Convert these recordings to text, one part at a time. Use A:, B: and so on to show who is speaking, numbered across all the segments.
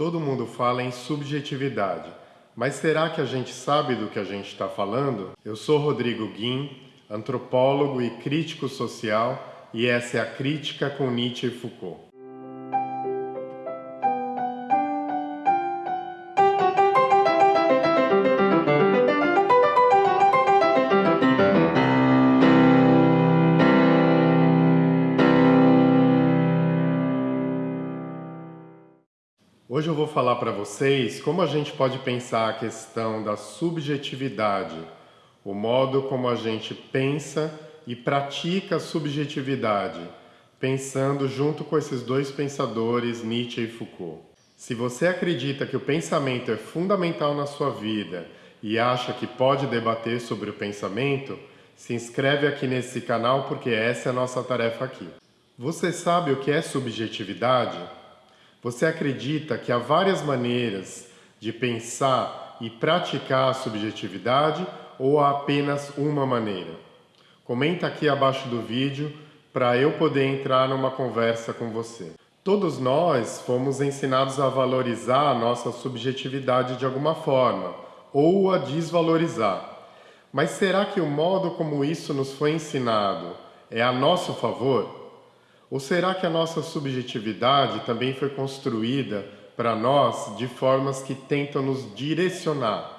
A: Todo mundo fala em subjetividade, mas será que a gente sabe do que a gente está falando? Eu sou Rodrigo Guim, antropólogo e crítico social, e essa é a Crítica com Nietzsche e Foucault. Hoje eu vou falar para vocês como a gente pode pensar a questão da subjetividade, o modo como a gente pensa e pratica a subjetividade, pensando junto com esses dois pensadores, Nietzsche e Foucault. Se você acredita que o pensamento é fundamental na sua vida e acha que pode debater sobre o pensamento, se inscreve aqui nesse canal porque essa é a nossa tarefa aqui. Você sabe o que é subjetividade? Você acredita que há várias maneiras de pensar e praticar a subjetividade ou há apenas uma maneira? Comenta aqui abaixo do vídeo para eu poder entrar numa conversa com você. Todos nós fomos ensinados a valorizar a nossa subjetividade de alguma forma, ou a desvalorizar. Mas será que o modo como isso nos foi ensinado é a nosso favor? Ou será que a nossa subjetividade também foi construída para nós de formas que tentam nos direcionar?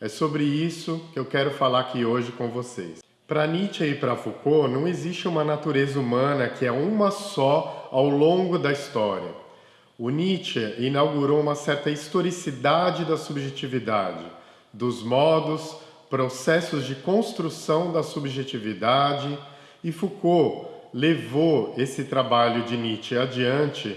A: É sobre isso que eu quero falar aqui hoje com vocês. Para Nietzsche e para Foucault, não existe uma natureza humana que é uma só ao longo da história. O Nietzsche inaugurou uma certa historicidade da subjetividade, dos modos, processos de construção da subjetividade, e Foucault levou esse trabalho de Nietzsche adiante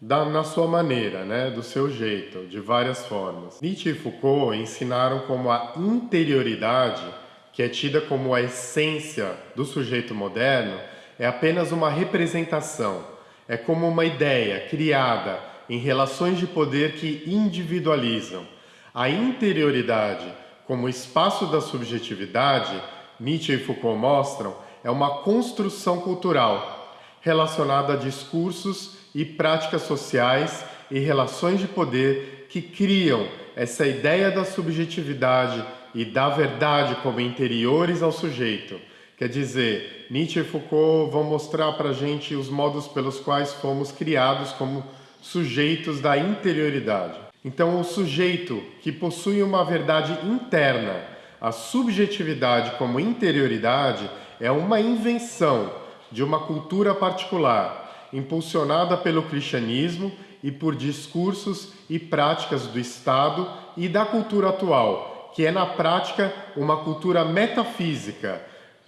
A: da, na sua maneira, né, do seu jeito, de várias formas. Nietzsche e Foucault ensinaram como a interioridade, que é tida como a essência do sujeito moderno, é apenas uma representação, é como uma ideia criada em relações de poder que individualizam. A interioridade, como espaço da subjetividade, Nietzsche e Foucault mostram, é uma construção cultural relacionada a discursos e práticas sociais e relações de poder que criam essa ideia da subjetividade e da verdade como interiores ao sujeito. Quer dizer, Nietzsche e Foucault vão mostrar para a gente os modos pelos quais fomos criados como sujeitos da interioridade. Então, o sujeito que possui uma verdade interna, a subjetividade como interioridade, é uma invenção de uma cultura particular, impulsionada pelo cristianismo e por discursos e práticas do Estado e da cultura atual, que é na prática uma cultura metafísica,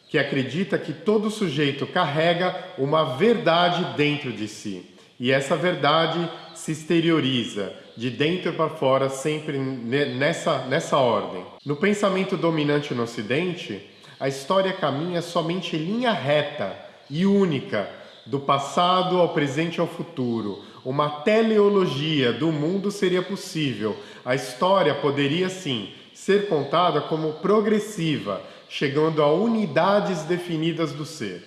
A: que acredita que todo sujeito carrega uma verdade dentro de si. E essa verdade se exterioriza, de dentro para fora, sempre nessa, nessa ordem. No pensamento dominante no Ocidente, a história caminha somente linha reta e única, do passado ao presente ao futuro. Uma teleologia do mundo seria possível. A história poderia, sim, ser contada como progressiva, chegando a unidades definidas do ser.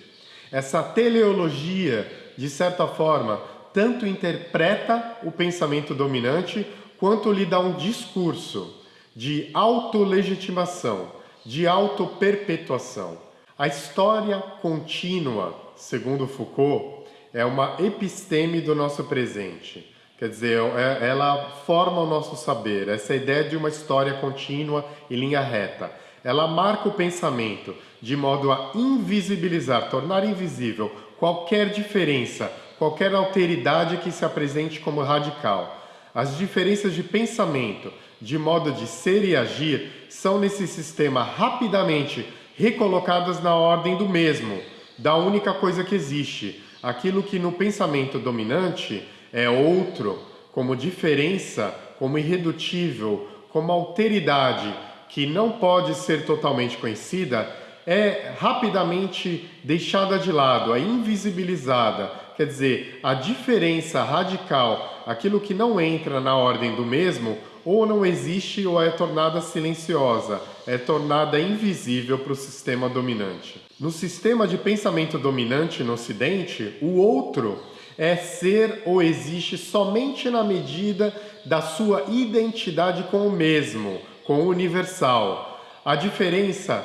A: Essa teleologia, de certa forma, tanto interpreta o pensamento dominante, quanto lhe dá um discurso de autolegitimação, de autoperpetuação. A história contínua, segundo Foucault, é uma episteme do nosso presente. Quer dizer, é, ela forma o nosso saber, essa ideia de uma história contínua e linha reta. Ela marca o pensamento de modo a invisibilizar, tornar invisível qualquer diferença, qualquer alteridade que se apresente como radical. As diferenças de pensamento, de modo de ser e agir são nesse sistema rapidamente recolocadas na ordem do mesmo, da única coisa que existe. Aquilo que no pensamento dominante é outro, como diferença, como irredutível, como alteridade, que não pode ser totalmente conhecida, é rapidamente deixada de lado, é invisibilizada. Quer dizer, a diferença radical, aquilo que não entra na ordem do mesmo, ou não existe ou é tornada silenciosa, é tornada invisível para o sistema dominante. No sistema de pensamento dominante no Ocidente, o outro é ser ou existe somente na medida da sua identidade com o mesmo, com o universal. A diferença,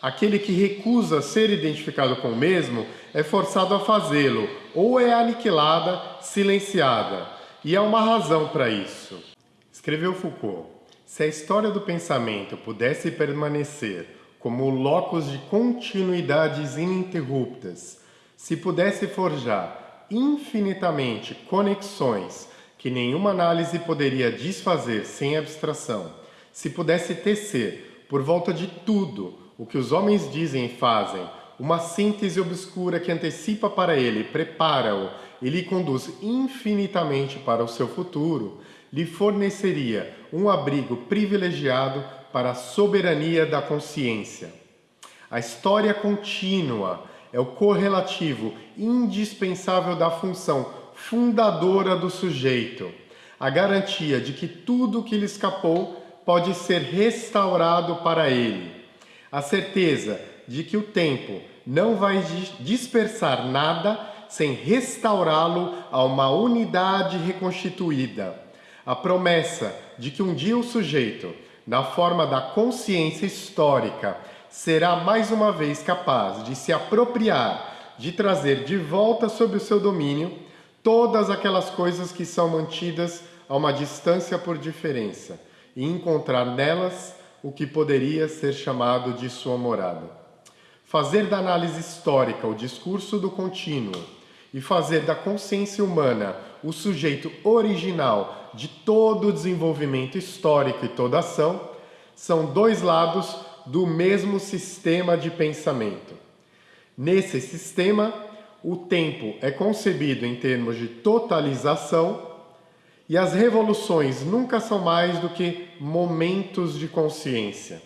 A: aquele que recusa ser identificado com o mesmo, é forçado a fazê-lo, ou é aniquilada, silenciada. E há uma razão para isso. Escreveu Foucault, se a história do pensamento pudesse permanecer como locos de continuidades ininterruptas, se pudesse forjar infinitamente conexões que nenhuma análise poderia desfazer sem abstração, se pudesse tecer, por volta de tudo o que os homens dizem e fazem, uma síntese obscura que antecipa para ele, prepara-o e lhe conduz infinitamente para o seu futuro, lhe forneceria um abrigo privilegiado para a soberania da consciência. A história contínua é o correlativo indispensável da função fundadora do sujeito, a garantia de que tudo que lhe escapou pode ser restaurado para ele, a certeza de que o tempo não vai dispersar nada sem restaurá-lo a uma unidade reconstituída, a promessa de que um dia o sujeito, na forma da consciência histórica, será mais uma vez capaz de se apropriar, de trazer de volta sob o seu domínio todas aquelas coisas que são mantidas a uma distância por diferença e encontrar nelas o que poderia ser chamado de sua morada. Fazer da análise histórica o discurso do contínuo e fazer da consciência humana o sujeito original de todo o desenvolvimento histórico e toda ação são dois lados do mesmo sistema de pensamento. Nesse sistema, o tempo é concebido em termos de totalização e as revoluções nunca são mais do que momentos de consciência.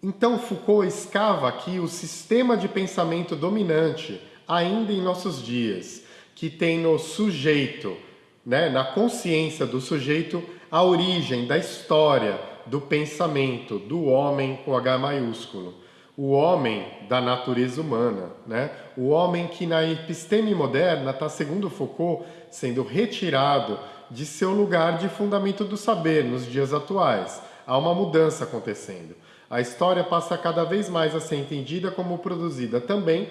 A: Então Foucault escava aqui o sistema de pensamento dominante ainda em nossos dias, que tem no sujeito, né, na consciência do sujeito, a origem da história, do pensamento, do homem com H maiúsculo o homem da natureza humana, né? o homem que na episteme moderna está, segundo Foucault, sendo retirado de seu lugar de fundamento do saber nos dias atuais. Há uma mudança acontecendo. A história passa cada vez mais a ser entendida como produzida também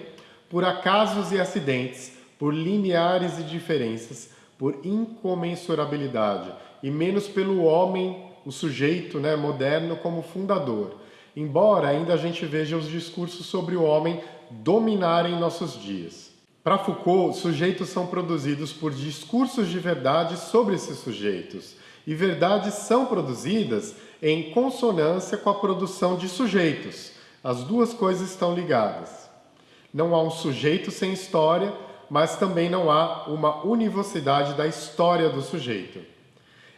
A: por acasos e acidentes, por lineares e diferenças, por incomensurabilidade, e menos pelo homem, o sujeito né, moderno, como fundador embora ainda a gente veja os discursos sobre o homem dominarem nossos dias. Para Foucault, sujeitos são produzidos por discursos de verdade sobre esses sujeitos, e verdades são produzidas em consonância com a produção de sujeitos. As duas coisas estão ligadas. Não há um sujeito sem história, mas também não há uma univocidade da história do sujeito.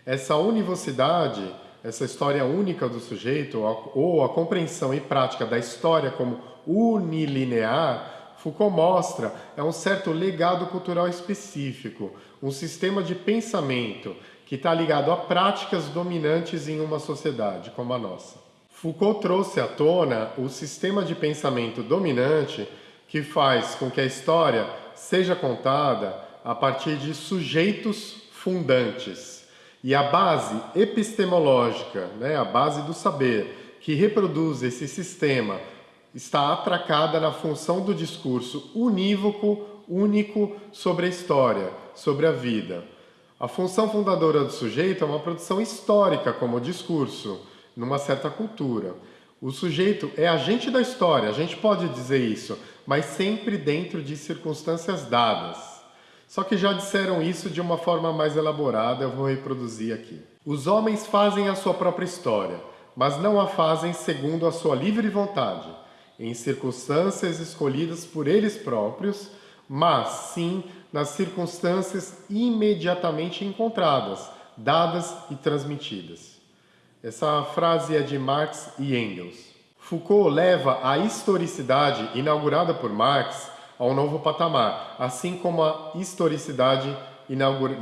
A: Essa univocidade essa história única do sujeito, ou a compreensão e prática da história como unilinear, Foucault mostra é um certo legado cultural específico, um sistema de pensamento que está ligado a práticas dominantes em uma sociedade como a nossa. Foucault trouxe à tona o sistema de pensamento dominante que faz com que a história seja contada a partir de sujeitos fundantes. E a base epistemológica, né, a base do saber, que reproduz esse sistema, está atracada na função do discurso unívoco, único sobre a história, sobre a vida. A função fundadora do sujeito é uma produção histórica como discurso, numa certa cultura. O sujeito é agente da história, a gente pode dizer isso, mas sempre dentro de circunstâncias dadas. Só que já disseram isso de uma forma mais elaborada, eu vou reproduzir aqui. Os homens fazem a sua própria história, mas não a fazem segundo a sua livre vontade, em circunstâncias escolhidas por eles próprios, mas sim nas circunstâncias imediatamente encontradas, dadas e transmitidas. Essa frase é de Marx e Engels. Foucault leva a historicidade inaugurada por Marx a um novo patamar, assim como a historicidade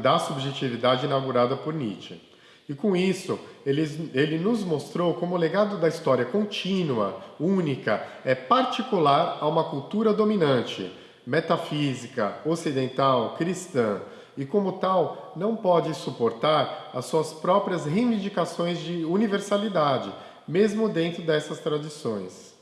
A: da subjetividade inaugurada por Nietzsche. E com isso, ele, ele nos mostrou como o legado da história contínua, única, é particular a uma cultura dominante, metafísica, ocidental, cristã, e, como tal, não pode suportar as suas próprias reivindicações de universalidade, mesmo dentro dessas tradições.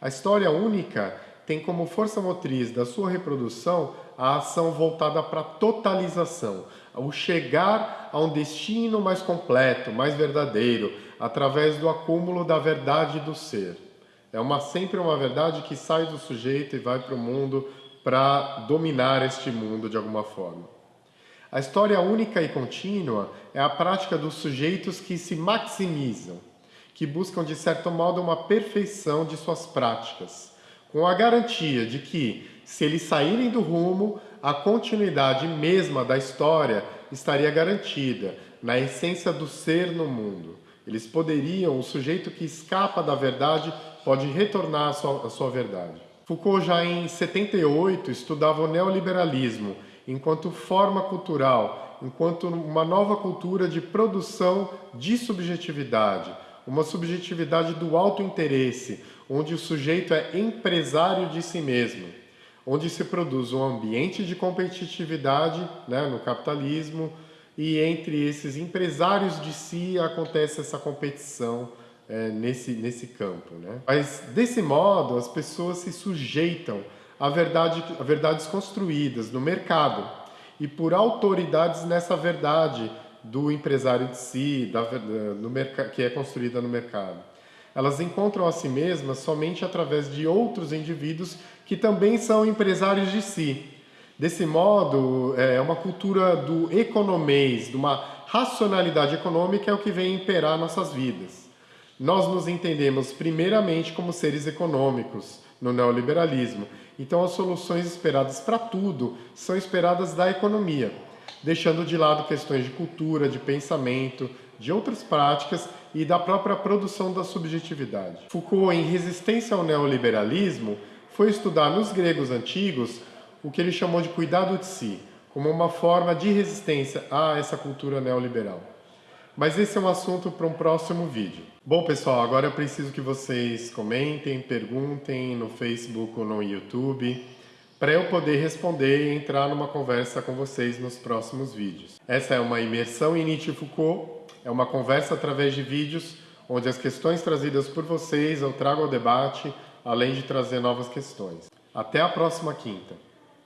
A: A história única tem como força motriz da sua reprodução a ação voltada para a totalização, o chegar a um destino mais completo, mais verdadeiro, através do acúmulo da verdade do ser. É uma, sempre uma verdade que sai do sujeito e vai para o mundo para dominar este mundo de alguma forma. A história única e contínua é a prática dos sujeitos que se maximizam, que buscam de certo modo uma perfeição de suas práticas, com a garantia de que, se eles saírem do rumo, a continuidade mesma da história estaria garantida, na essência do ser no mundo. Eles poderiam, o sujeito que escapa da verdade pode retornar à sua, à sua verdade. Foucault já em 78 estudava o neoliberalismo enquanto forma cultural, enquanto uma nova cultura de produção de subjetividade, uma subjetividade do alto interesse, onde o sujeito é empresário de si mesmo, onde se produz um ambiente de competitividade né, no capitalismo e entre esses empresários de si acontece essa competição é, nesse, nesse campo. Né? Mas desse modo as pessoas se sujeitam a, verdade, a verdades construídas no mercado e por autoridades nessa verdade do empresário de si, da, no, que é construída no mercado. Elas encontram a si mesmas somente através de outros indivíduos que também são empresários de si. Desse modo, é uma cultura do economês, de uma racionalidade econômica é o que vem imperar nossas vidas. Nós nos entendemos primeiramente como seres econômicos no neoliberalismo, então as soluções esperadas para tudo são esperadas da economia deixando de lado questões de cultura, de pensamento, de outras práticas e da própria produção da subjetividade. Foucault, em Resistência ao Neoliberalismo, foi estudar nos gregos antigos o que ele chamou de cuidado de si, como uma forma de resistência a essa cultura neoliberal. Mas esse é um assunto para um próximo vídeo. Bom, pessoal, agora eu preciso que vocês comentem, perguntem no Facebook ou no YouTube para eu poder responder e entrar numa conversa com vocês nos próximos vídeos. Essa é uma imersão em Nietzsche e Foucault, é uma conversa através de vídeos, onde as questões trazidas por vocês eu trago ao debate, além de trazer novas questões. Até a próxima quinta!